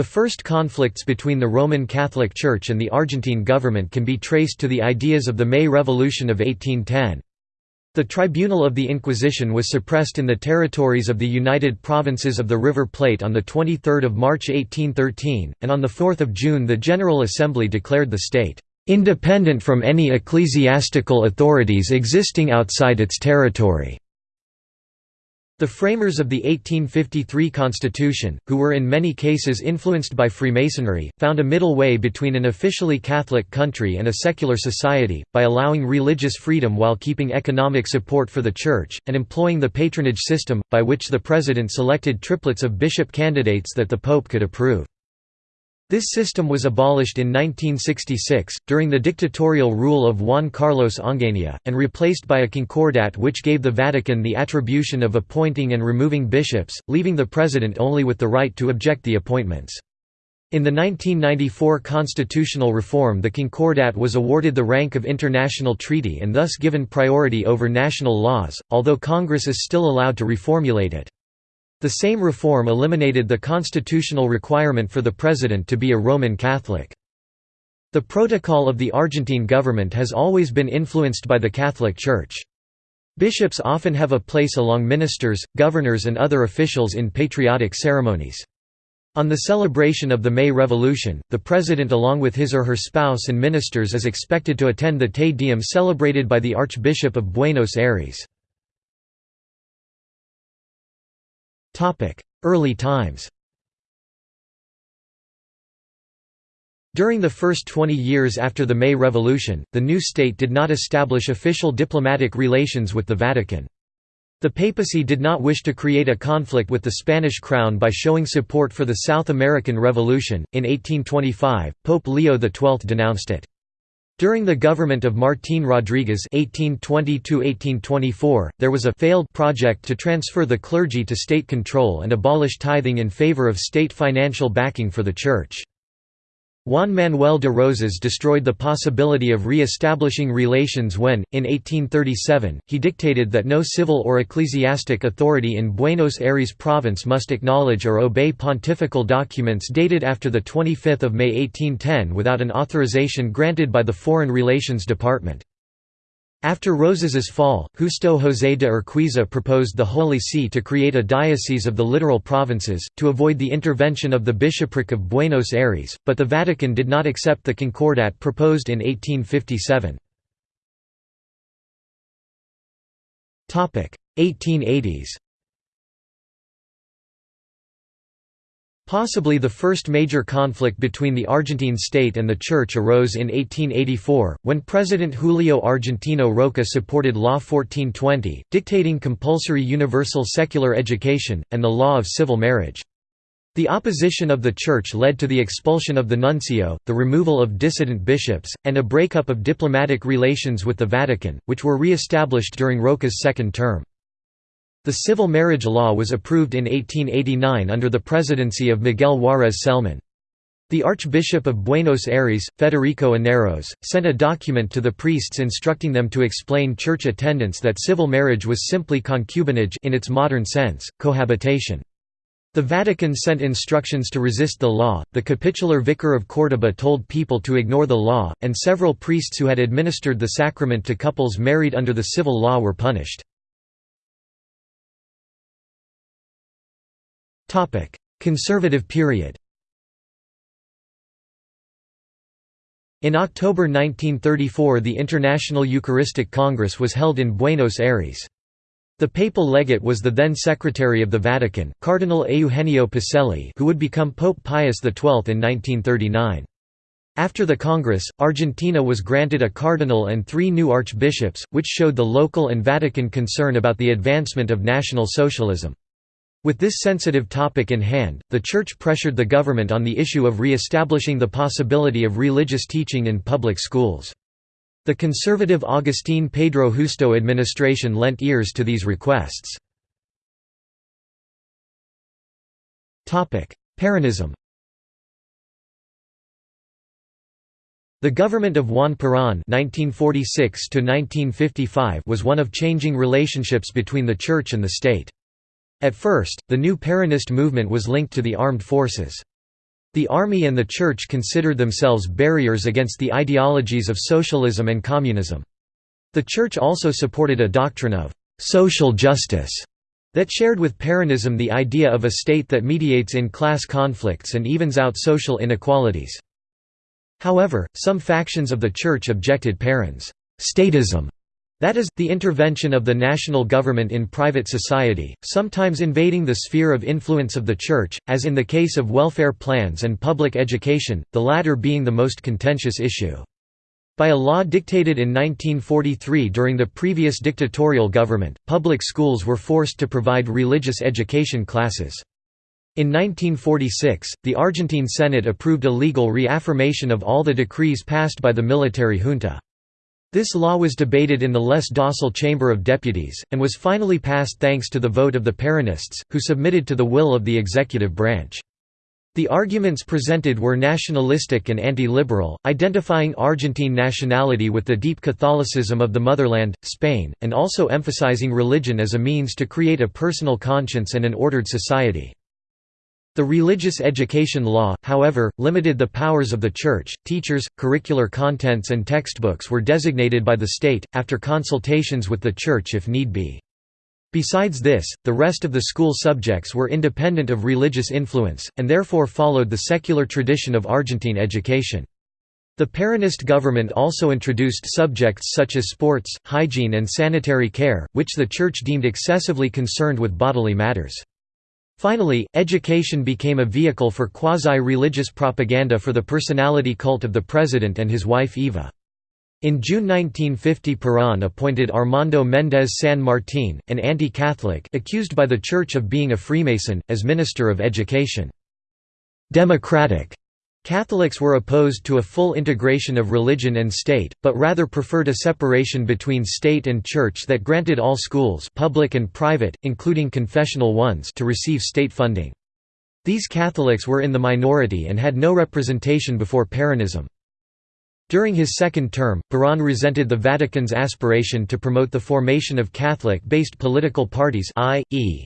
The first conflicts between the Roman Catholic Church and the Argentine government can be traced to the ideas of the May Revolution of 1810. The Tribunal of the Inquisition was suppressed in the territories of the United Provinces of the River Plate on 23 March 1813, and on 4 June the General Assembly declared the state, "...independent from any ecclesiastical authorities existing outside its territory." The framers of the 1853 Constitution, who were in many cases influenced by Freemasonry, found a middle way between an officially Catholic country and a secular society, by allowing religious freedom while keeping economic support for the Church, and employing the patronage system, by which the President selected triplets of bishop candidates that the Pope could approve. This system was abolished in 1966, during the dictatorial rule of Juan Carlos Onganía, and replaced by a concordat which gave the Vatican the attribution of appointing and removing bishops, leaving the president only with the right to object the appointments. In the 1994 constitutional reform the concordat was awarded the rank of international treaty and thus given priority over national laws, although Congress is still allowed to reformulate it. The same reform eliminated the constitutional requirement for the president to be a Roman Catholic. The protocol of the Argentine government has always been influenced by the Catholic Church. Bishops often have a place along ministers, governors and other officials in patriotic ceremonies. On the celebration of the May Revolution, the president along with his or her spouse and ministers is expected to attend the Te Deum celebrated by the Archbishop of Buenos Aires. Early times During the first 20 years after the May Revolution, the new state did not establish official diplomatic relations with the Vatican. The papacy did not wish to create a conflict with the Spanish crown by showing support for the South American Revolution. In 1825, Pope Leo XII denounced it. During the government of Martín Rodríguez (1820–1824), there was a failed project to transfer the clergy to state control and abolish tithing in favor of state financial backing for the Church. Juan Manuel de Rosas destroyed the possibility of re-establishing relations when, in 1837, he dictated that no civil or ecclesiastic authority in Buenos Aires province must acknowledge or obey pontifical documents dated after 25 May 1810 without an authorization granted by the Foreign Relations Department. After Rosas's fall, Justo José de Urquiza proposed the Holy See to create a diocese of the littoral provinces, to avoid the intervention of the Bishopric of Buenos Aires, but the Vatican did not accept the Concordat proposed in 1857. 1880s Possibly the first major conflict between the Argentine state and the Church arose in 1884, when President Julio Argentino Roca supported Law 1420, dictating compulsory universal secular education, and the law of civil marriage. The opposition of the Church led to the expulsion of the nuncio, the removal of dissident bishops, and a breakup of diplomatic relations with the Vatican, which were re-established during Roca's second term. The civil marriage law was approved in 1889 under the presidency of Miguel Juárez Celman. The Archbishop of Buenos Aires, Federico Aneiros, sent a document to the priests instructing them to explain church attendance that civil marriage was simply concubinage in its modern sense, cohabitation. The Vatican sent instructions to resist the law, the capitular vicar of Córdoba told people to ignore the law, and several priests who had administered the sacrament to couples married under the civil law were punished. Conservative period In October 1934 the International Eucharistic Congress was held in Buenos Aires. The papal legate was the then Secretary of the Vatican, Cardinal Eugenio Pacelli who would become Pope Pius XII in 1939. After the Congress, Argentina was granted a cardinal and three new archbishops, which showed the local and Vatican concern about the advancement of National Socialism. With this sensitive topic in hand, the Church pressured the government on the issue of re-establishing the possibility of religious teaching in public schools. The conservative Agustín Pedro Justo administration lent ears to these requests. Peronism The government of Juan Perón (1946–1955) was one of changing relationships between the Church and the state. At first, the new Peronist movement was linked to the armed forces. The army and the church considered themselves barriers against the ideologies of socialism and communism. The church also supported a doctrine of «social justice» that shared with Peronism the idea of a state that mediates in class conflicts and evens out social inequalities. However, some factions of the church objected Peron's «statism» That is, the intervention of the national government in private society, sometimes invading the sphere of influence of the Church, as in the case of welfare plans and public education, the latter being the most contentious issue. By a law dictated in 1943 during the previous dictatorial government, public schools were forced to provide religious education classes. In 1946, the Argentine Senate approved a legal reaffirmation of all the decrees passed by the military junta. This law was debated in the less docile Chamber of Deputies, and was finally passed thanks to the vote of the Peronists, who submitted to the will of the executive branch. The arguments presented were nationalistic and anti-liberal, identifying Argentine nationality with the deep Catholicism of the motherland, Spain, and also emphasizing religion as a means to create a personal conscience and an ordered society. The religious education law, however, limited the powers of the Church. Teachers, curricular contents, and textbooks were designated by the state, after consultations with the Church if need be. Besides this, the rest of the school subjects were independent of religious influence, and therefore followed the secular tradition of Argentine education. The Peronist government also introduced subjects such as sports, hygiene and sanitary care, which the Church deemed excessively concerned with bodily matters. Finally, education became a vehicle for quasi-religious propaganda for the personality cult of the president and his wife Eva. In June 1950 Perón appointed Armando Méndez San Martín, an anti-Catholic accused by the Church of being a Freemason, as Minister of Education. Democratic Catholics were opposed to a full integration of religion and state, but rather preferred a separation between state and church that granted all schools public and private, including confessional ones to receive state funding. These Catholics were in the minority and had no representation before Peronism. During his second term, Perón resented the Vatican's aspiration to promote the formation of Catholic-based political parties i.e.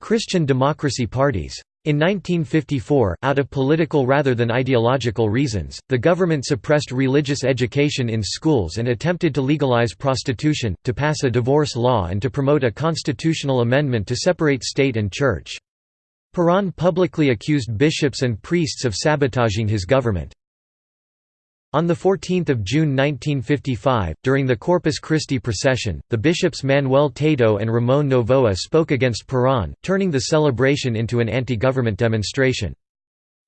Christian democracy parties. In 1954, out of political rather than ideological reasons, the government suppressed religious education in schools and attempted to legalize prostitution, to pass a divorce law and to promote a constitutional amendment to separate state and church. Perón publicly accused bishops and priests of sabotaging his government. On 14 June 1955, during the Corpus Christi procession, the bishops Manuel Tato and Ramon Novoa spoke against Perón, turning the celebration into an anti-government demonstration.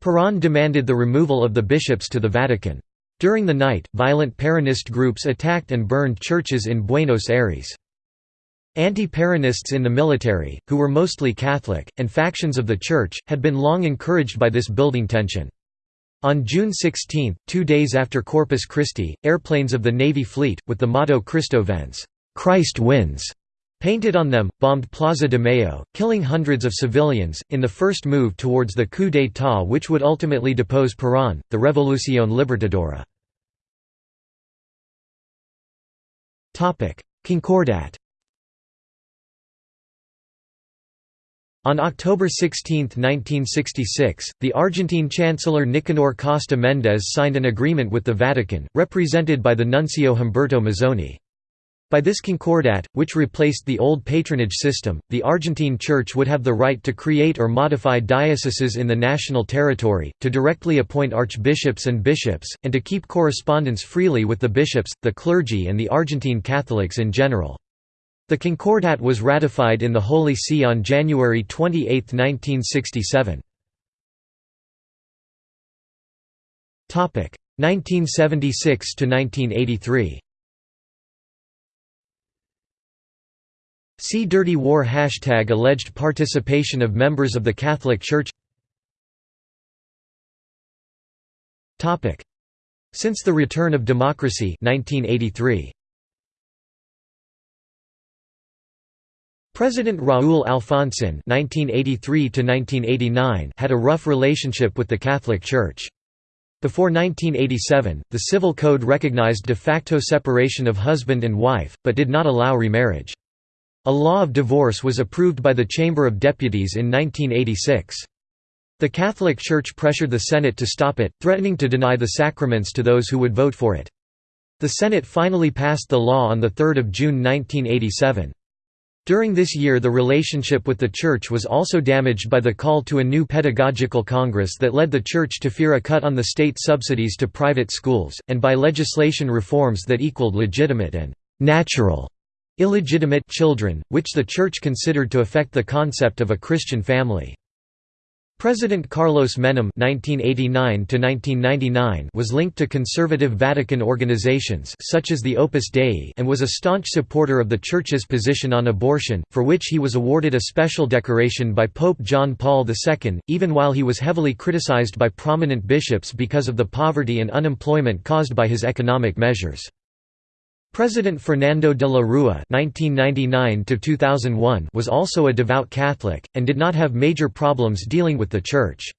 Perón demanded the removal of the bishops to the Vatican. During the night, violent Peronist groups attacked and burned churches in Buenos Aires. Anti-Peronists in the military, who were mostly Catholic, and factions of the Church, had been long encouraged by this building tension. On June 16, two days after Corpus Christi, airplanes of the Navy fleet, with the motto Cristo Vence Christ wins", painted on them, bombed Plaza de Mayo, killing hundreds of civilians, in the first move towards the coup d'état which would ultimately depose Perón, the Revolución Libertadora. Concordat On October 16, 1966, the Argentine Chancellor Nicanor Costa Méndez signed an agreement with the Vatican, represented by the nuncio Humberto Mozzoni. By this concordat, which replaced the old patronage system, the Argentine Church would have the right to create or modify dioceses in the national territory, to directly appoint archbishops and bishops, and to keep correspondence freely with the bishops, the clergy and the Argentine Catholics in general. The Concordat was ratified in the Holy See on January 28, 1967. 1976 to 1983. See Dirty War Hashtag alleged participation of members of the Catholic Church Since the return of democracy 1983. President Raúl Alfonsín (1983–1989) had a rough relationship with the Catholic Church. Before 1987, the Civil Code recognized de facto separation of husband and wife, but did not allow remarriage. A law of divorce was approved by the Chamber of Deputies in 1986. The Catholic Church pressured the Senate to stop it, threatening to deny the sacraments to those who would vote for it. The Senate finally passed the law on 3 June 1987. During this year the relationship with the Church was also damaged by the call to a new pedagogical congress that led the Church to fear a cut on the state subsidies to private schools, and by legislation reforms that equaled legitimate and «natural» illegitimate children, which the Church considered to affect the concept of a Christian family. President Carlos Menem (1989–1999) was linked to conservative Vatican organizations such as the Opus Dei and was a staunch supporter of the Church's position on abortion, for which he was awarded a special decoration by Pope John Paul II, even while he was heavily criticized by prominent bishops because of the poverty and unemployment caused by his economic measures. President Fernando de la Rúa (1999–2001) was also a devout Catholic and did not have major problems dealing with the Church.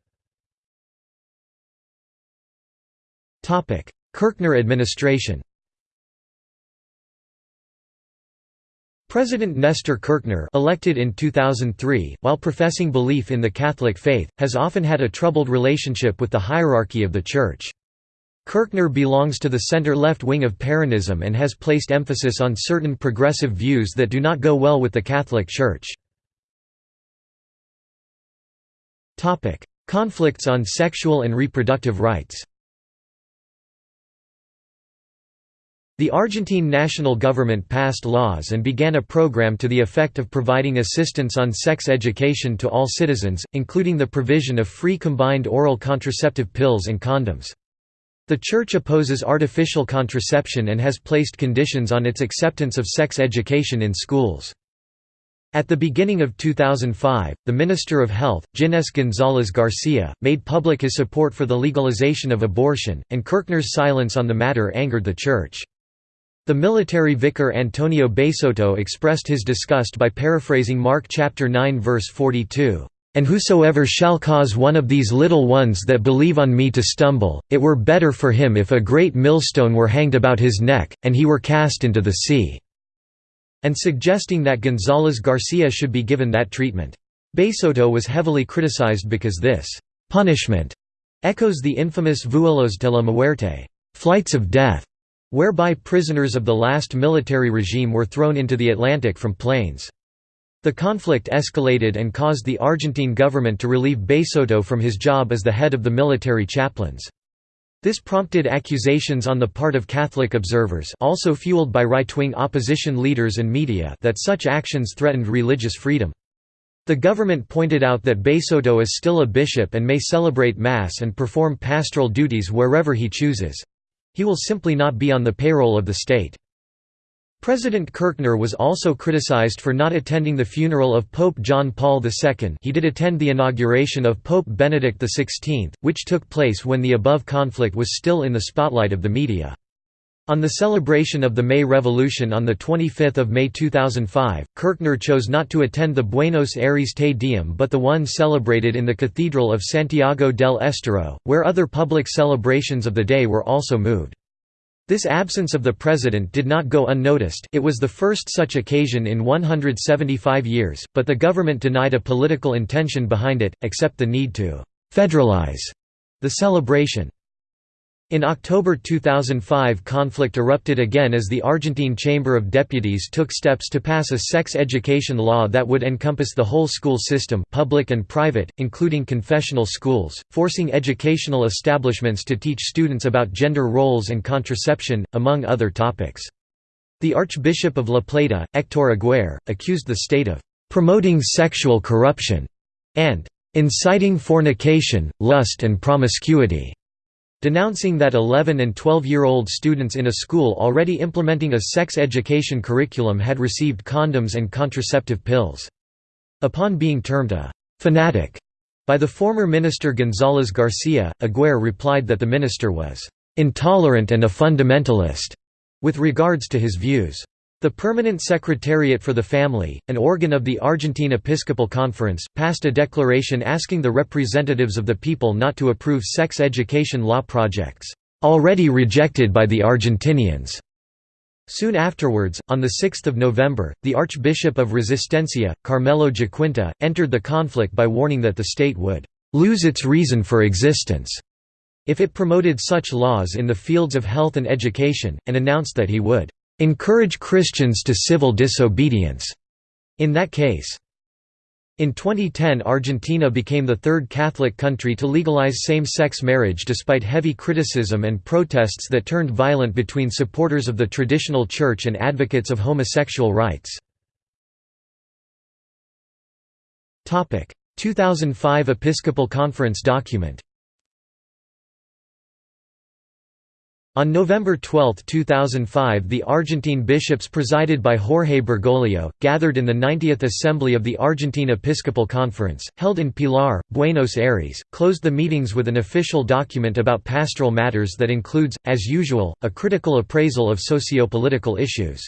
Topic: Kirchner administration. President Nestor Kirchner, elected in 2003, while professing belief in the Catholic faith, has often had a troubled relationship with the hierarchy of the Church. Kirchner belongs to the center-left wing of Peronism and has placed emphasis on certain progressive views that do not go well with the Catholic Church. Conflicts on sexual and reproductive rights The Argentine national government passed laws and began a program to the effect of providing assistance on sex education to all citizens, including the provision of free combined oral contraceptive pills and condoms. The Church opposes artificial contraception and has placed conditions on its acceptance of sex education in schools. At the beginning of 2005, the Minister of Health, Ginés González Garcia, made public his support for the legalization of abortion, and Kirchner's silence on the matter angered the Church. The military vicar Antonio Baseotto expressed his disgust by paraphrasing Mark chapter 9 verse 42. And whosoever shall cause one of these little ones that believe on me to stumble, it were better for him if a great millstone were hanged about his neck, and he were cast into the sea." and suggesting that González Garcia should be given that treatment. Baseotto was heavily criticized because this «punishment» echoes the infamous vuelos de la muerte flights of death", whereby prisoners of the last military regime were thrown into the Atlantic from planes. The conflict escalated and caused the Argentine government to relieve Baseotto from his job as the head of the military chaplains. This prompted accusations on the part of Catholic observers also fueled by right-wing opposition leaders and media that such actions threatened religious freedom. The government pointed out that Baseotto is still a bishop and may celebrate Mass and perform pastoral duties wherever he chooses. He will simply not be on the payroll of the state. President Kirchner was also criticized for not attending the funeral of Pope John Paul II he did attend the inauguration of Pope Benedict XVI, which took place when the above conflict was still in the spotlight of the media. On the celebration of the May Revolution on 25 May 2005, Kirchner chose not to attend the Buenos Aires Te Deum but the one celebrated in the Cathedral of Santiago del Estero, where other public celebrations of the day were also moved. This absence of the president did not go unnoticed it was the first such occasion in 175 years, but the government denied a political intention behind it, except the need to «federalize» the celebration. In October 2005 conflict erupted again as the Argentine Chamber of Deputies took steps to pass a sex education law that would encompass the whole school system public and private, including confessional schools, forcing educational establishments to teach students about gender roles and contraception, among other topics. The Archbishop of La Plata, Héctor Aguirre, accused the state of «promoting sexual corruption» and «inciting fornication, lust and promiscuity» denouncing that 11 and 12-year-old students in a school already implementing a sex education curriculum had received condoms and contraceptive pills. Upon being termed a «fanatic» by the former minister González Garcia, Aguirre replied that the minister was «intolerant and a fundamentalist» with regards to his views. The Permanent Secretariat for the Family, an organ of the Argentine Episcopal Conference, passed a declaration asking the representatives of the people not to approve sex education law projects, already rejected by the Argentinians. Soon afterwards, on 6 November, the Archbishop of Resistencia, Carmelo Giaquinta, entered the conflict by warning that the state would lose its reason for existence if it promoted such laws in the fields of health and education, and announced that he would encourage Christians to civil disobedience in that case. In 2010 Argentina became the third Catholic country to legalize same-sex marriage despite heavy criticism and protests that turned violent between supporters of the traditional church and advocates of homosexual rights. 2005 Episcopal Conference document On November 12, 2005 the Argentine bishops presided by Jorge Bergoglio, gathered in the 90th Assembly of the Argentine Episcopal Conference, held in Pilar, Buenos Aires, closed the meetings with an official document about pastoral matters that includes, as usual, a critical appraisal of socio-political issues.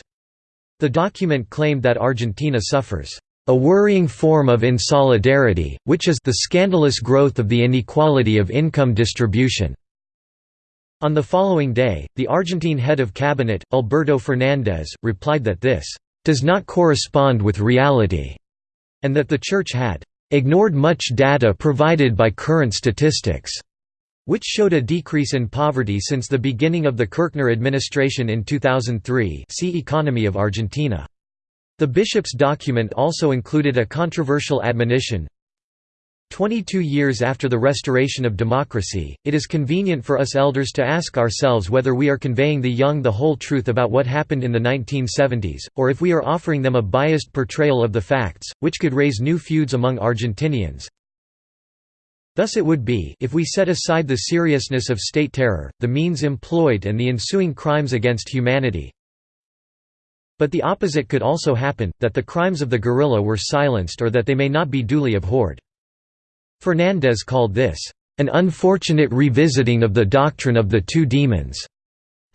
The document claimed that Argentina suffers a worrying form of insolidarity, which is the scandalous growth of the inequality of income distribution. On the following day, the Argentine head of cabinet, Alberto Fernandez, replied that this does not correspond with reality, and that the Church had ignored much data provided by current statistics, which showed a decrease in poverty since the beginning of the Kirchner administration in 2003 see Economy of Argentina. The bishop's document also included a controversial admonition, 22 years after the restoration of democracy, it is convenient for us elders to ask ourselves whether we are conveying the young the whole truth about what happened in the 1970s, or if we are offering them a biased portrayal of the facts, which could raise new feuds among Argentinians. Thus it would be if we set aside the seriousness of state terror, the means employed and the ensuing crimes against humanity. But the opposite could also happen, that the crimes of the guerrilla were silenced or that they may not be duly abhorred. Fernandez called this, "...an unfortunate revisiting of the doctrine of the two demons",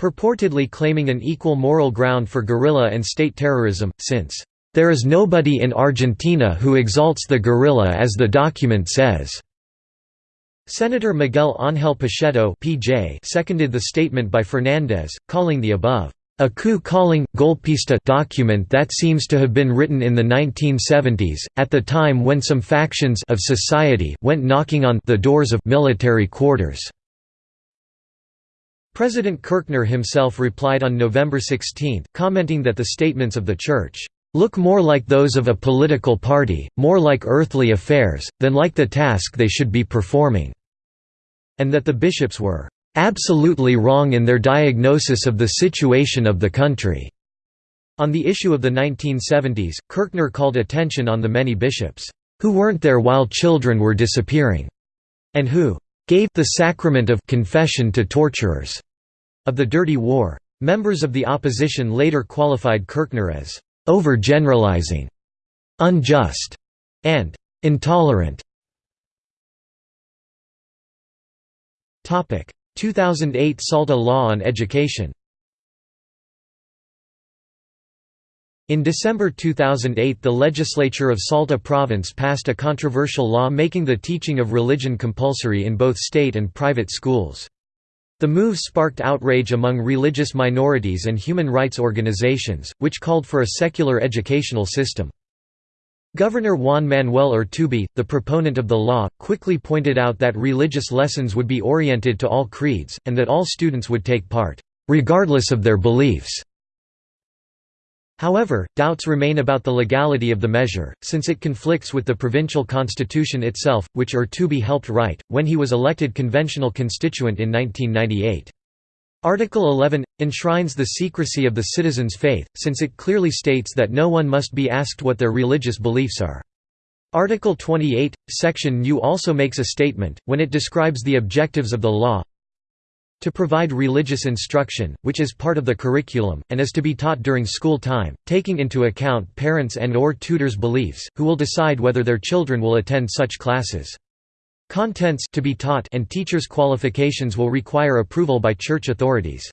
purportedly claiming an equal moral ground for guerrilla and state terrorism, since, "...there is nobody in Argentina who exalts the guerrilla as the document says." Senator Miguel Ángel Pichetto seconded the statement by Fernandez, calling the above a coup-calling, golpista document that seems to have been written in the 1970s, at the time when some factions of society went knocking on the doors of military quarters. President Kirchner himself replied on November 16, commenting that the statements of the Church look more like those of a political party, more like earthly affairs, than like the task they should be performing", and that the bishops were absolutely wrong in their diagnosis of the situation of the country. On the issue of the 1970s, Kirchner called attention on the many bishops, who weren't there while children were disappearing, and who gave the sacrament of confession to torturers of the dirty war. Members of the opposition later qualified Kirchner as overgeneralizing, unjust, and intolerant. Topic: 2008 SALTA Law on Education In December 2008 the legislature of Salta province passed a controversial law making the teaching of religion compulsory in both state and private schools. The move sparked outrage among religious minorities and human rights organizations, which called for a secular educational system. Governor Juan Manuel Urtubey, the proponent of the law, quickly pointed out that religious lessons would be oriented to all creeds, and that all students would take part, regardless of their beliefs. However, doubts remain about the legality of the measure, since it conflicts with the provincial constitution itself, which Urtubey helped write, when he was elected conventional constituent in 1998. Article 11 enshrines the secrecy of the citizen's faith, since it clearly states that no one must be asked what their religious beliefs are. Article 28, section U also makes a statement, when it describes the objectives of the law, to provide religious instruction, which is part of the curriculum, and is to be taught during school time, taking into account parents' and or tutors' beliefs, who will decide whether their children will attend such classes. Contents to be taught and teachers' qualifications will require approval by church authorities.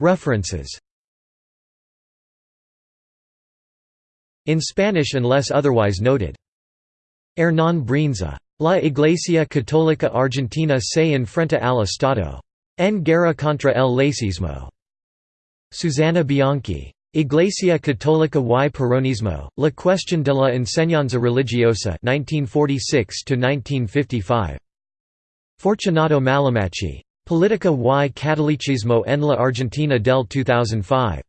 References In Spanish unless otherwise noted. Hernán Brienza. La Iglesia Católica Argentina se enfrenta al Estado. En guerra contra el laicismo. Susana Bianchi. Iglesia Católica y Peronismo, La cuestión de la enseñanza religiosa 1946–1955. Fortunato Mallimaci. Política y Catolicismo en la Argentina del 2005.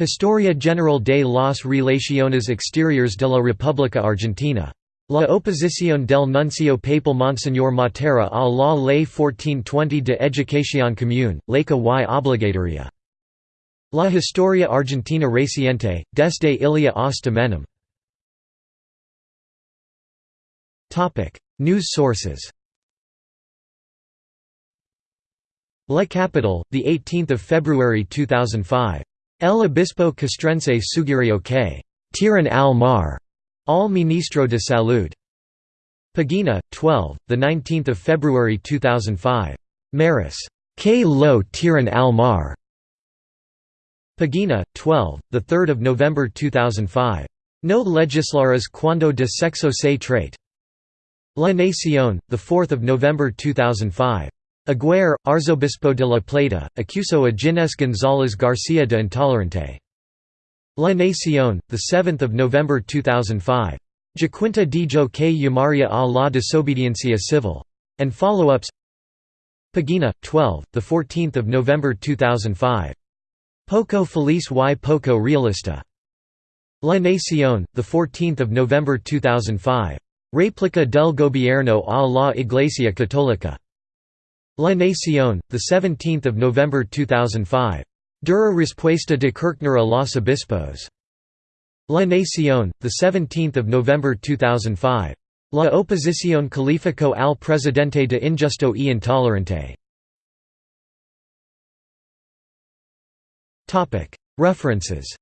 Historia General de las Relaciones Exteriores de la República Argentina. La oposición del nuncio papal Monseñor Matera a la Ley 1420 de Educación Común, laica y obligatoria. La Historia Argentina Reciente, desde Illia hasta. News sources La Capital, 18 February 2005. El Obispo Castrense sugirió que «tiran al mar» al Ministro de Salud. Pagina, 12, 19 February 2005. Maris. Que lo tiran al mar. Pagina, 12, 3 November 2005. No legislaras cuando de sexo se trate. La Nación, 4 November 2005. Aguirre, Arzobispo de la Plata, acusó a Ginés González García de intolerante. La Nación, 7 November 2005. Giaquinta dijo que llamaría a la desobediencia civil. And follow-ups Pagina, 12, 14 November 2005. Poco feliz y poco realista. La Nación, 14 November 2005. Réplica del gobierno a la Iglesia Católica. La Nación, 17 November 2005. Dura respuesta de Kirchner a los obispos. La Nación, 17 November 2005. La oposición calificó al presidente de injusto e intolerante. References